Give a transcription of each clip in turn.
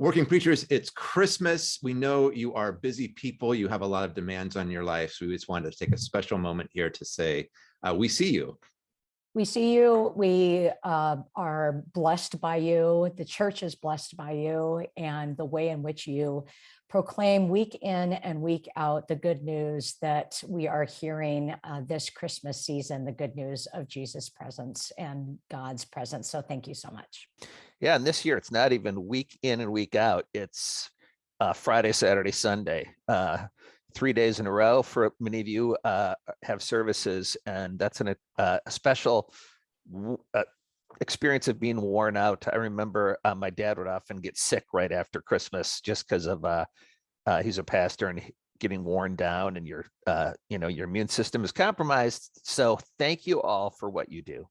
Working preachers, it's Christmas. We know you are busy people. You have a lot of demands on your life. So we just wanted to take a special moment here to say, uh, we see you. We see you, we uh, are blessed by you, the church is blessed by you, and the way in which you proclaim week in and week out the good news that we are hearing uh, this Christmas season, the good news of Jesus' presence and God's presence. So thank you so much. Yeah, and this year it's not even week in and week out. It's uh, Friday, Saturday, Sunday. Uh, three days in a row for many of you uh, have services, and that's an, uh, a special uh, experience of being worn out. I remember uh, my dad would often get sick right after Christmas just because of he's a pastor and getting worn down and your you know your immune system is compromised. So thank you all for what you do.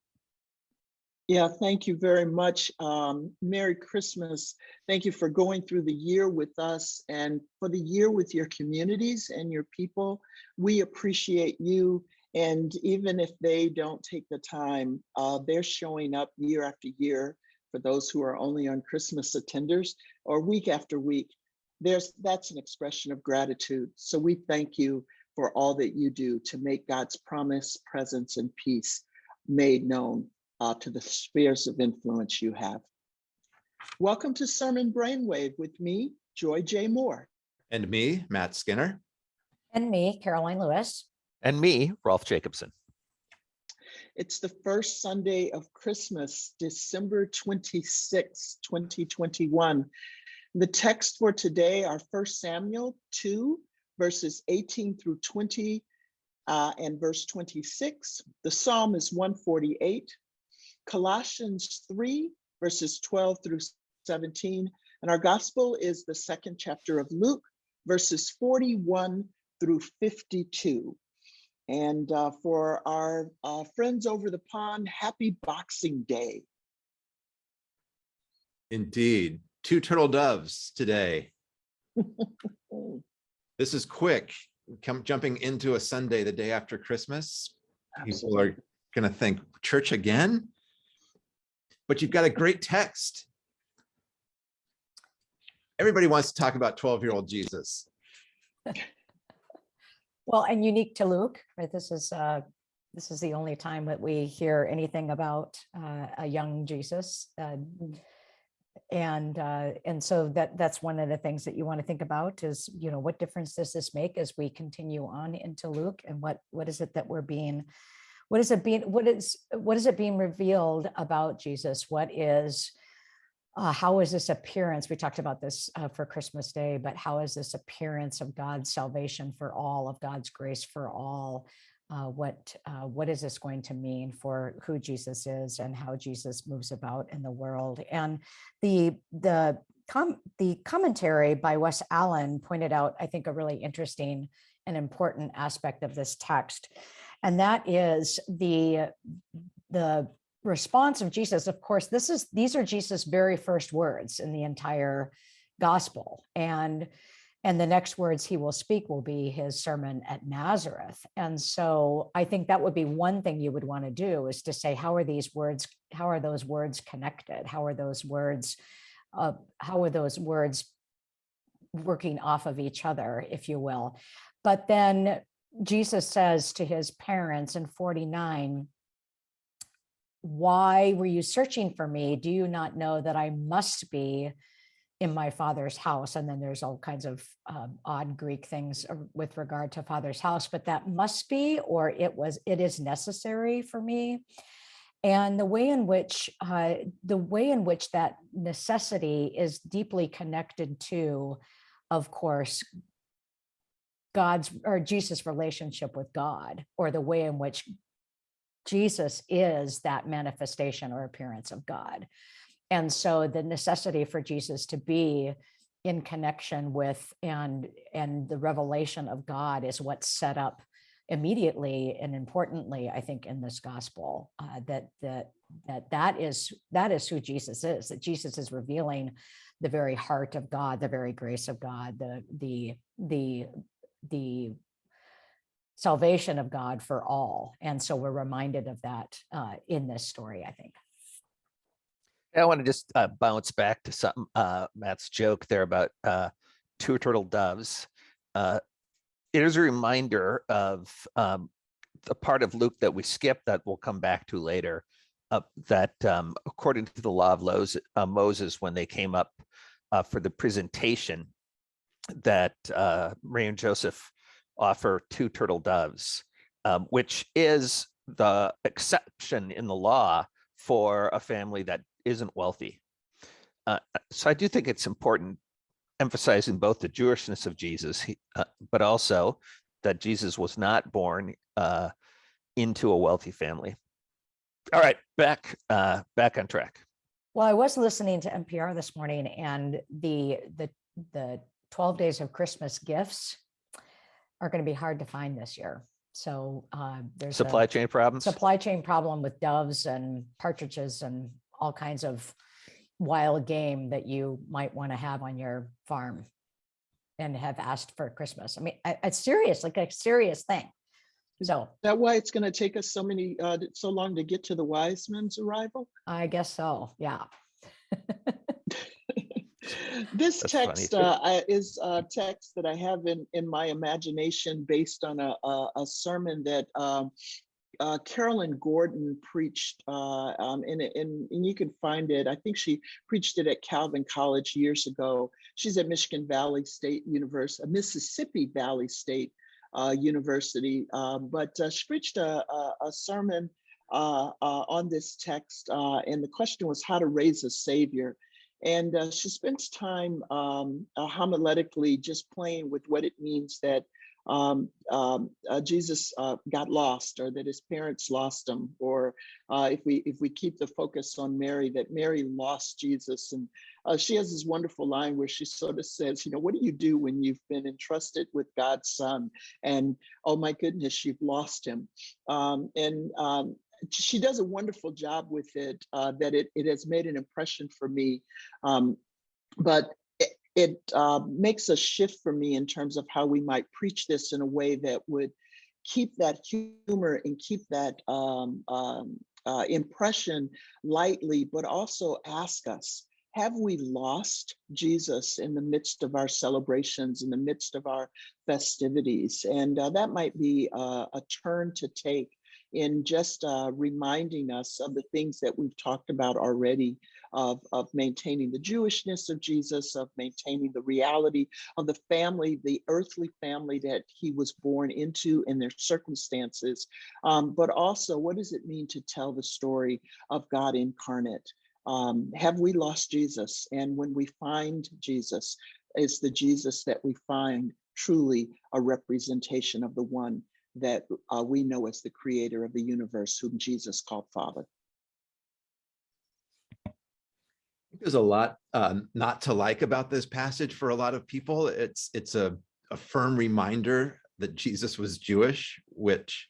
Yeah, thank you very much. Um, Merry Christmas. Thank you for going through the year with us and for the year with your communities and your people. We appreciate you. And even if they don't take the time, uh, they're showing up year after year for those who are only on Christmas attenders or week after week. There's that's an expression of gratitude. So we thank you for all that you do to make God's promise, presence, and peace made known uh, to the spheres of influence you have. Welcome to Sermon Brainwave with me, Joy J. Moore. And me, Matt Skinner. And me, Karoline Lewis. And me, Rolf Jacobson. It's the first Sunday of Christmas, December 26, 2021. The text for today are 1 Samuel 2, verses 18 through 20, uh, and verse 26. The psalm is 148. Colossians 3, verses 12 through 17. And our gospel is the second chapter of Luke, verses 41 through 52. And uh, for our uh, friends over the pond, happy Boxing Day. Indeed. Two turtle doves today. this is quick. Come jumping into a Sunday the day after Christmas. People are going to think, church again? But you've got a great text. Everybody wants to talk about 12 year old Jesus. well, and unique to Luke, right? This is uh, this is the only time that we hear anything about uh, a young Jesus. Uh, and uh, and so that that's one of the things that you want to think about is, you know, what difference does this make as we continue on into Luke and what what is it that we're being what is it being what is what is it being revealed about jesus? What is uh, how is this appearance we talked about this uh, for christmas day but how is this appearance of god's salvation for all of god's grace for all? Uh, what uh, what is this going to mean for who jesus is and how jesus moves about in the world? And the the com the commentary by wes allen pointed out i think a really interesting and important aspect of this text and that is the the response of Jesus. Of course, this is these are Jesus' very first words in the entire gospel, and and the next words he will speak will be his sermon at Nazareth. And so I think that would be one thing you would want to do is to say, how are these words, how are those words connected? How are those words, uh, how are those words working off of each other, if you will? But then Jesus says to his parents in 49, why were you searching for me? Do you not know that I must be in my father's house? And then there's all kinds of um, odd Greek things uh, with regard to father's house, but that must be, or it was, it is necessary for me. And the way in which, uh, the way in which that necessity is deeply connected to, of course, God's or Jesus' relationship with God or the way in which Jesus is that manifestation or appearance of God. And so the necessity for Jesus to be in connection with and and the revelation of God is what's set up immediately and importantly I think in this gospel uh, that that that that is that is who Jesus is that Jesus is revealing the very heart of God the very grace of God the the the the salvation of God for all. And so we're reminded of that uh, in this story, I think. I want to just uh, bounce back to something, uh, Matt's joke there about uh, two turtle doves. Uh, It is a reminder of um, the part of Luke that we skipped that we'll come back to later. uh, That um, according to the law of Moses, when they came up for the presentation, that uh, Mary and Joseph offer two turtle doves, um, which is the exception in the law for a family that isn't wealthy. Uh, so I do think it's important emphasizing both the Jewishness of Jesus, uh, but also that Jesus was not born uh, into a wealthy family. All right, back uh, back on track. Well, I was listening to NPR this morning and the, the, the 12 days of Christmas gifts are going to be hard to find this year. So uh, there's a Supply chain problems. supply chain problem with doves and partridges and all kinds of wild game that you might want to have on your farm and have asked for Christmas. I mean, it's serious, like a serious thing. So That why it's gonna take us so many, uh, so long to get to the wise men's arrival? I guess so, yeah. This That's text uh, is a text that I have in, in my imagination based on a, a, a sermon that um, uh, Carolyn Gordon preached, uh, um, and, and, and you can find it. I think she preached it at Calvin College years ago. She's at Michigan Valley State University, Mississippi Valley State uh, University, uh, but uh, she preached a, a, a sermon uh, uh, on this text, uh, and the question was how to raise a savior. And uh, she spends time um, uh, homiletically just playing with what it means that um, um, uh, Jesus uh, got lost, or that his parents lost him, or uh, if we if we keep the focus on Mary, that Mary lost Jesus. And uh, she has this wonderful line where she sort of says, you know, what do you do when you've been entrusted with God's Son, and oh my goodness, you've lost him, um, and um, she does a wonderful job with it uh, that it, it has made an impression for me um, but it, it uh, makes a shift for me in terms of how we might preach this in a way that would keep that humor and keep that um, um, uh, impression lightly but also ask us have we lost Jesus in the midst of our celebrations, in the midst of our festivities? And uh, that might be uh, a turn to take in just uh, reminding us of the things that we've talked about already of, of maintaining the Jewishness of Jesus, of maintaining the reality of the family, the earthly family that he was born into and their circumstances. Um, but also, what does it mean to tell the story of God incarnate? Um, have we lost Jesus? And when we find Jesus, is the Jesus that we find truly a representation of the one that uh, we know as the creator of the universe, whom Jesus called Father. There's a lot um, not to like about this passage for a lot of people. It's it's a, a firm reminder that Jesus was Jewish, which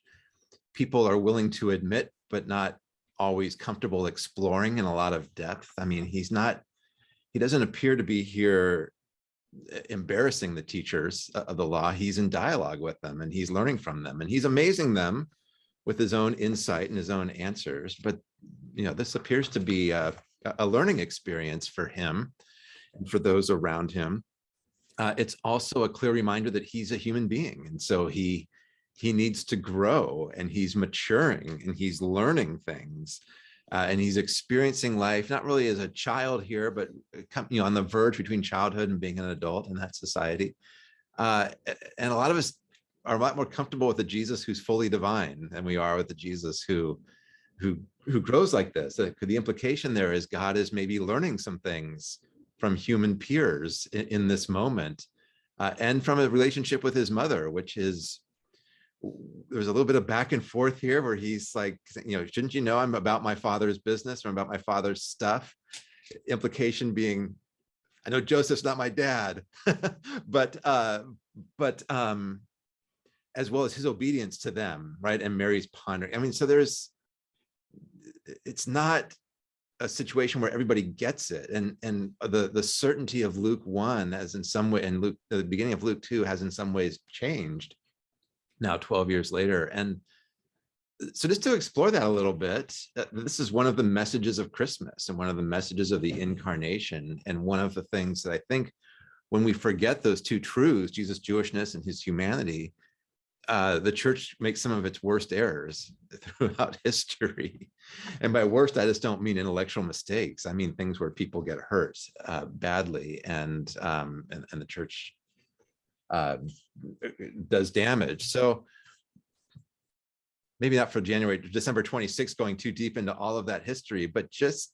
people are willing to admit, but not always comfortable exploring in a lot of depth. I mean, he's not, he doesn't appear to be here embarrassing the teachers uh, of the law. He's in dialogue with them and he's learning from them and he's amazing them with his own insight and his own answers. But, you know, this appears to be a, a learning experience for him and for those around him. Uh, it's also a clear reminder that he's a human being. And so he, he needs to grow and he's maturing and he's learning things. Uh, and he's experiencing life, not really as a child here, but uh, you know, on the verge between childhood and being an adult in that society. Uh, and a lot of us are a lot more comfortable with the Jesus who's fully divine than we are with the Jesus who, who, who grows like this. The implication there is God is maybe learning some things from human peers in, in this moment, uh, and from a relationship with his mother, which is there's a little bit of back and forth here where he's like, you know, shouldn't you know I'm about my father's business or about my father's stuff? Implication being, I know Joseph's not my dad, but uh, but um, as well as his obedience to them, right? And Mary's pondering. I mean, so there's, it's not a situation where everybody gets it, and and the the certainty of Luke one has in some way, and Luke the beginning of Luke two has in some ways changed now 12 years later and so just to explore that a little bit, uh, this is one of the messages of Christmas and one of the messages of the incarnation. And one of the things that I think when we forget those two truths, Jesus' Jewishness and his humanity, uh, the church makes some of its worst errors throughout history. And by worst, I just don't mean intellectual mistakes. I mean things where people get hurt uh, badly and, um, and, and the church uh, does damage. So maybe not for January, December 26th, going too deep into all of that history, but just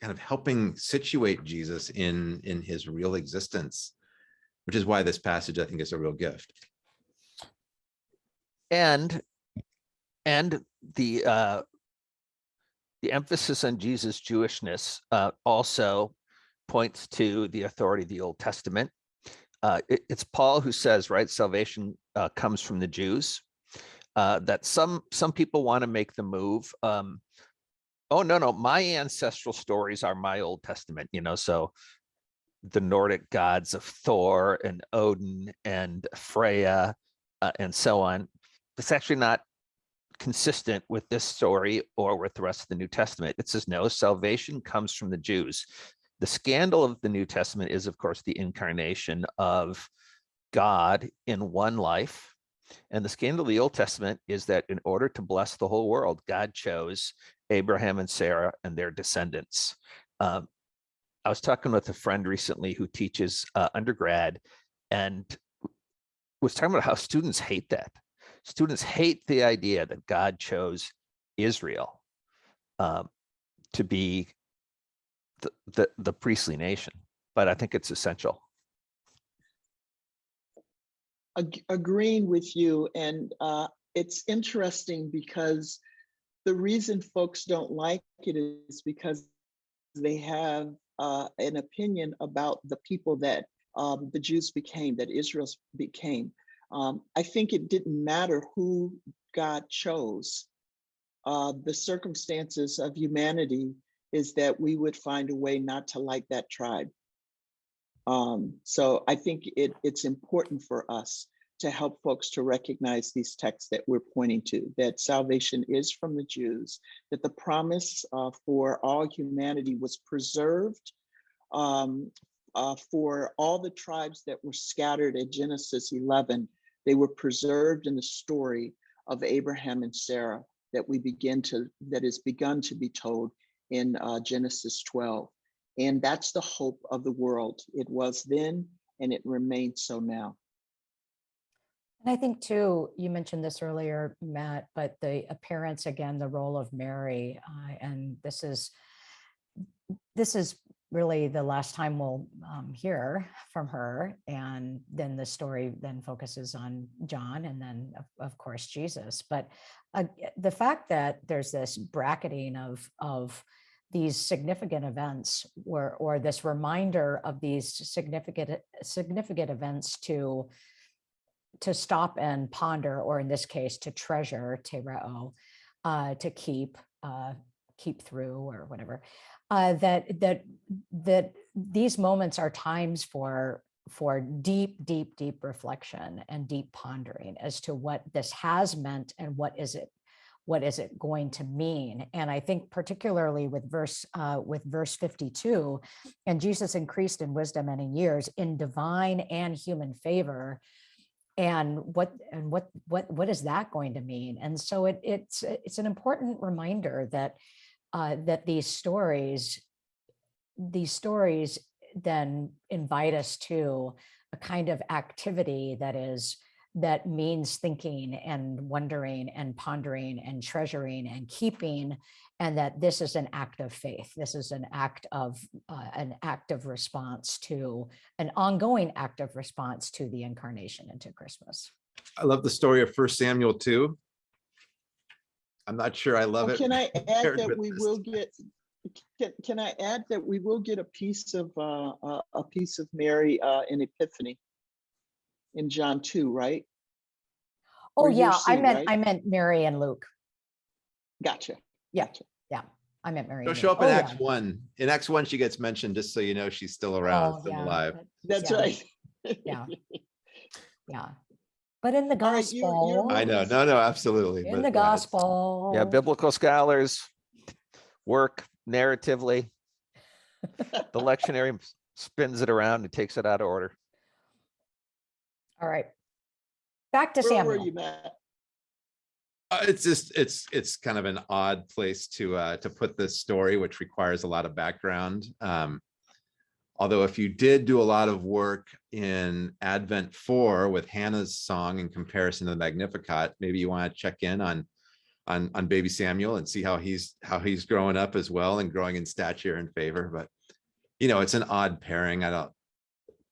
kind of helping situate Jesus in, in his real existence, which is why this passage, I think, is a real gift. And, and the, uh, the emphasis on Jesus' Jewishness, uh, also points to the authority of the Old Testament. Uh, it- it's Paul who says, right, salvation, uh, comes from the Jews. Uh, that some, some people want to make the move. Um, oh, no, no, my ancestral stories are my Old Testament, you know, so the Nordic gods of Thor and Odin and Freya uh, and so on. It's actually not consistent with this story or with the rest of the New Testament. It says, no, salvation comes from the Jews. The scandal of the New Testament is, of course, the incarnation of God in one life. And the scandal of the Old Testament is that in order to bless the whole world, God chose Abraham and Sarah and their descendants. Um, I was talking with a friend recently who teaches uh, undergrad and was talking about how students hate that. Students hate the idea that God chose Israel um, to be the, the, priestly nation, but I think it's essential. ag- agreeing with you and uh, it's interesting because the reason folks don't like it is because they have uh, an opinion about the people that um, the Jews became, that Israel became. Um, I think it didn't matter who God chose. Uh, the circumstances of humanity is that we would find a way not to like that tribe. Um, so I think it, it's important for us to help folks to recognize these texts that we're pointing to, that salvation is from the Jews, that the promise uh, for all humanity was preserved um, uh, for all the tribes that were scattered at Genesis 11. They were preserved in the story of Abraham and Sarah that we begin to, that is begun to be told in uh, Genesis 12. And that's the hope of the world. It was then and it remains so now. And I think too, you mentioned this earlier, Matt, but the appearance, again, the role of Mary, uh, and this is, this is really the last time we'll um, hear from her. And then the story then focuses on John and then of, of course, Jesus. But uh, the fact that there's this bracketing of, of these significant events or, or this reminder of these significant, significant events to to stop and ponder, or in this case, to treasure, tereo, uh, to keep, uh, keep through or whatever, uh, that, that, that these moments are times for, for deep, deep, deep reflection and deep pondering as to what this has meant and what is it, what is it going to mean? And I think particularly with verse, uh, with verse 52, and Jesus increased in wisdom and in years in divine and human favor, and what and what what what is that going to mean and so it it's it's an important reminder that uh that these stories these stories then invite us to a kind of activity that is that means thinking and wondering and pondering and treasuring and keeping and that this is an act of faith this is an act of uh, an active response to an ongoing active response to the incarnation into christmas I love the story of First Samuel 2. I'm not sure I love Oh, it. Can I add that we this. will get, can, can I add that we will get a piece of, uh, a, a piece of Mary, uh, in Epiphany? In John two, right? oh Or year yeah I meant right? i meant mary and luke Gotcha. Yeah. gotcha. Yeah. I meant mary She'll show Luke. up in Oh, Acts yeah. 1. In Acts 1, she gets mentioned just so you know she's still around, Oh, still yeah, alive. That's yeah, right. yeah yeah But in the All right, you're- you're gospel. I know, no, no, absolutely. In but the yeah, gospel. Yeah, biblical scholars work narratively. The lectionary spins it around and takes it out of order. All right. Back to Where were Samuel. you, Matt? Uh, it's just, it's, it's kind of an odd place to, uh, to put this story, which requires a lot of background. Um, although if you did do a lot of work in Advent four with Hannah's song in comparison to the Magnificat, maybe you want to check in on, on, on baby Samuel and see how he's, how he's growing up as well and growing in stature and favor, but you know, it's an odd pairing. I don't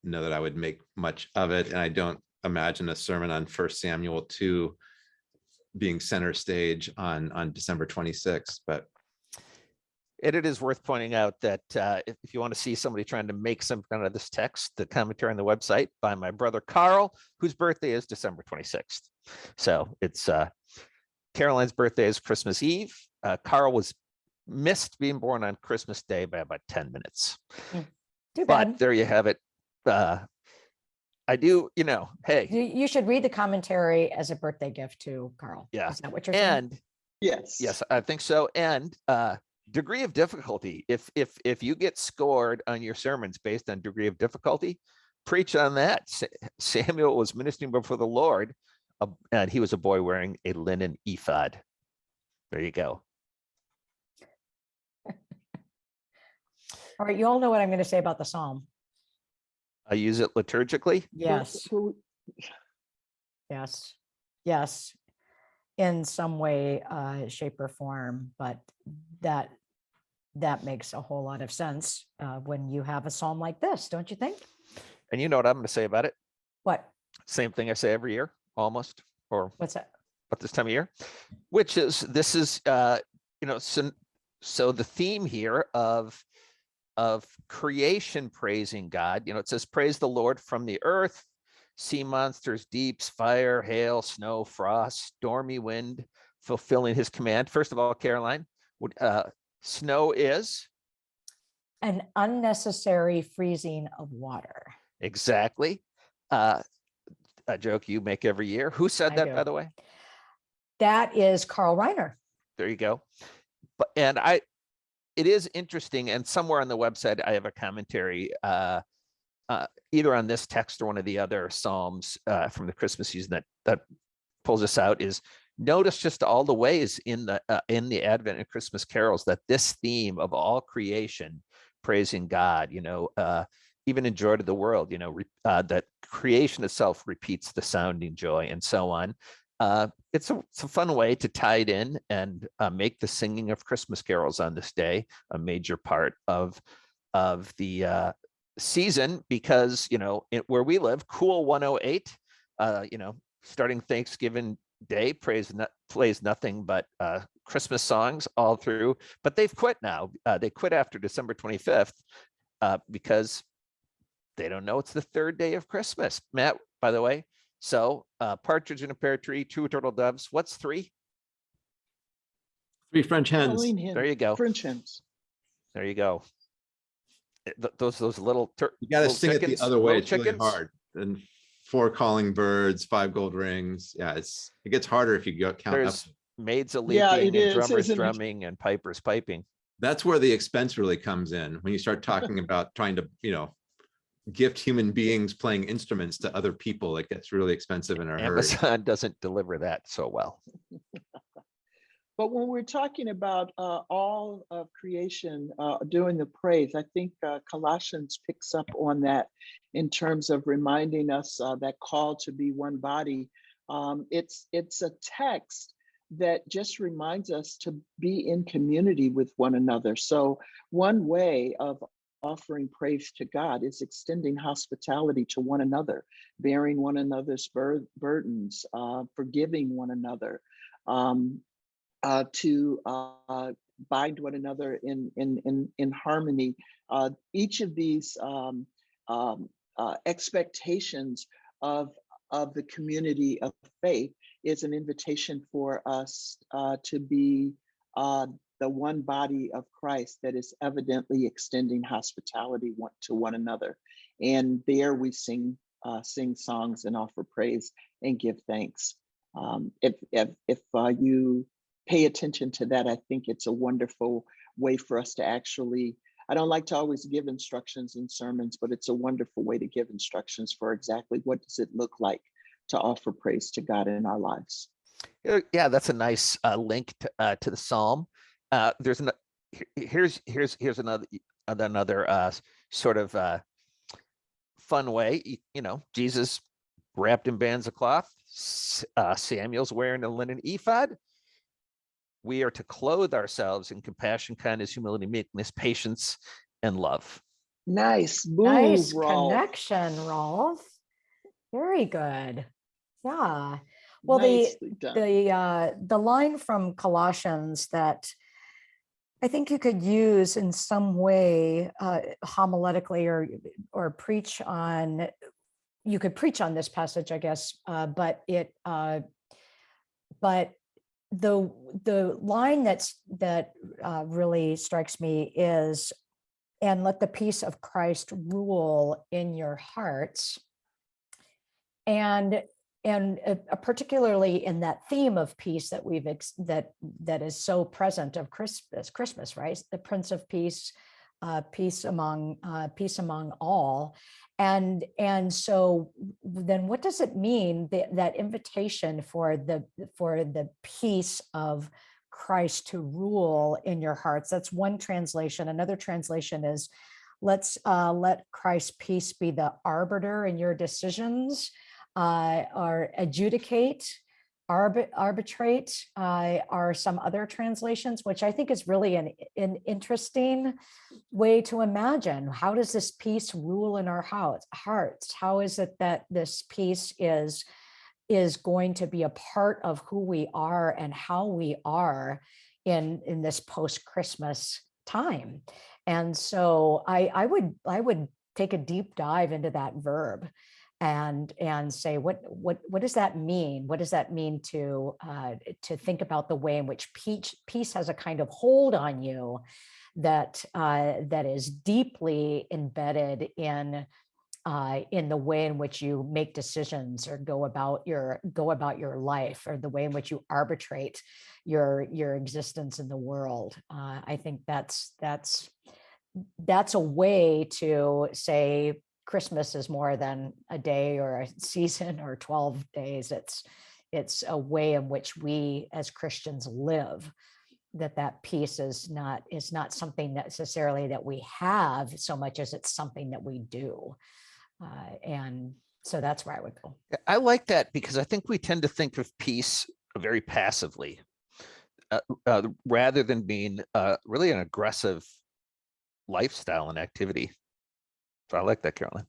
know that I would make much of it, and I don't imagine a sermon on First Samuel two being center stage on, on December twenty-sixth, but And it is worth pointing out that uh, if, if you want to see somebody trying to make some kind of this text, the commentary on the website by my brother Karl, whose birthday is December 26th. So it's uh, Karoline's birthday is Christmas Eve. Uh, Karl was missed being born on Christmas Day by about 10 minutes. Too But there you have it. Uh, I do, you know, hey, You, you should read the commentary as a birthday gift to Karl. Yeah, Is that what you're saying? and Yes. Yes, I think so. And uh, degree of difficulty. If if if you get scored on your sermons based on degree of difficulty, preach on that. Samuel was ministering before the Lord, uh, and he was a boy wearing a linen ephod. There you go. All right, you all know what I'm going to say about the Psalm. I use it liturgically. Yes, yes, yes. In some way, uh, shape or form, but that, that makes a whole lot of sense, uh, when you have a Psalm like this, don't you think? And you know what I'm going to say about it? What, Same thing I say every year, almost, or what's that? about this time of year, which is this is uh, you know so, so the theme here of of creation praising God. You know, it says praise the Lord from the earth, sea monsters, deeps, fire, hail, snow, frost, stormy wind, fulfilling His command. First of all, Karoline, uh, snow is An unnecessary freezing of water. exactly uh, a joke you make every year. Who said I that, do. by the way? That is Carl Reiner. there you go. But and I, it is interesting, and somewhere on the website I have a commentary, uh, uh, either on this text or one of the other psalms uh, from the Christmas season that that pulls us out. Is notice just all the ways in the uh, in the Advent and Christmas carols that this theme of all creation praising God, you know, uh, even in Joy to the World, you know, uh, that creation itself repeats the sounding joy and so on uh, it's a it's a fun way to tie it in and uh, make the singing of Christmas carols on this day a major part of of the uh, season because you know it, where we live, cool 108, uh, you know, starting Thanksgiving Day praise no, plays nothing but uh, Christmas songs all through. But they've quit now. Uh, they quit after December 25th uh, because they don't know it's the third day of Christmas. Matt, by the way, so uh, partridge in a pear tree, two turtle doves. What's three? three French hens. There you go. French hens. There you go. Th- Those those little tur- You gotta little sing it the other way. little It's really hard. And four calling birds, five gold rings. Yeah, it's, it gets harder if you go count up. There's maids a leaping, it and is, drummers drumming and pipers piping. That's where the expense really comes in. When you start talking about trying to, you know, gift human beings playing instruments to other people, it gets really expensive in a hurry. Amazon doesn't deliver that so well. But when we're talking about uh, all of creation uh, doing the praise, I think uh, Colossians picks up on that in terms of reminding us uh, that call to be one body. Um, it's it's a text that just reminds us to be in community with one another. So one way of offering praise to God is extending hospitality to one another, bearing one another's bur- burdens, uh, forgiving one another. Um, uh, to uh, bind one another in in in, in harmony. Uh, each of these um, um, uh, expectations of of the community of faith is an invitation for us uh, to be uh, the one body of Christ that is evidently extending hospitality one, to one another. And there we sing sing songs and offer praise and give thanks. Um, if if if you pay attention to that, I think it's a wonderful way for us to actually. I don't like to always give instructions in sermons, but it's a wonderful way to give instructions for exactly what does it look like to offer praise to God in our lives. Yeah, Yeah, that's a nice uh, link to, uh, to the Psalm. Uh, there's an, here's, here's, here's another, another uh, sort of uh, fun way, y- you know, Jesus wrapped in bands of cloth, uh, Samuel's wearing a linen ephod. We are to clothe ourselves in compassion, kindness, humility, meekness, patience, and love. Nice move, Nice Rolf. connection, Rolf. Very good. Yeah. Well, the, done. the, uh, the line from Colossians that I think you could use in some way uh, homiletically or, or preach on, you could preach on this passage, I guess, uh, but it, uh, but the, the line that's, that uh, really strikes me is, and let the peace of Christ rule in your hearts. And and uh, uh, particularly in that theme of peace that we've that that is so present of Christmas, Christmas, right? The Prince of Peace, uh, peace among uh, peace among all, and and so then what does it mean that that invitation for the for the peace of Christ to rule in your hearts? That's one translation. Another translation is, let's uh, let Christ's peace be the arbiter in your decisions uh, or adjudicate, arbi- arbitrate uh, are some other translations, which I think is really an, an interesting way to imagine. How does this peace rule in our hearts? How is it that this peace is, is going to be a part of who we are and how we are in, in this post-Christmas time? And so I, I would, I would take a deep dive into that verb and and say what what what does that mean? What does that mean to uh, to think about the way in which peace peace has a kind of hold on you that uh, that is deeply embedded in uh, in the way in which you make decisions or go about your go about your life or the way in which you arbitrate your your existence in the world. Uh, i think that's that's that's a way to say Christmas is more than a day or a season or 12 days. It's it's a way in which we as Christians live that that peace is not is not something necessarily that we have so much as it's something that we do. Uh, and so that's where I would go. I like that because I think we tend to think of peace very passively, uh, uh, rather than being uh, really an aggressive lifestyle and activity. I like that, Carolyn.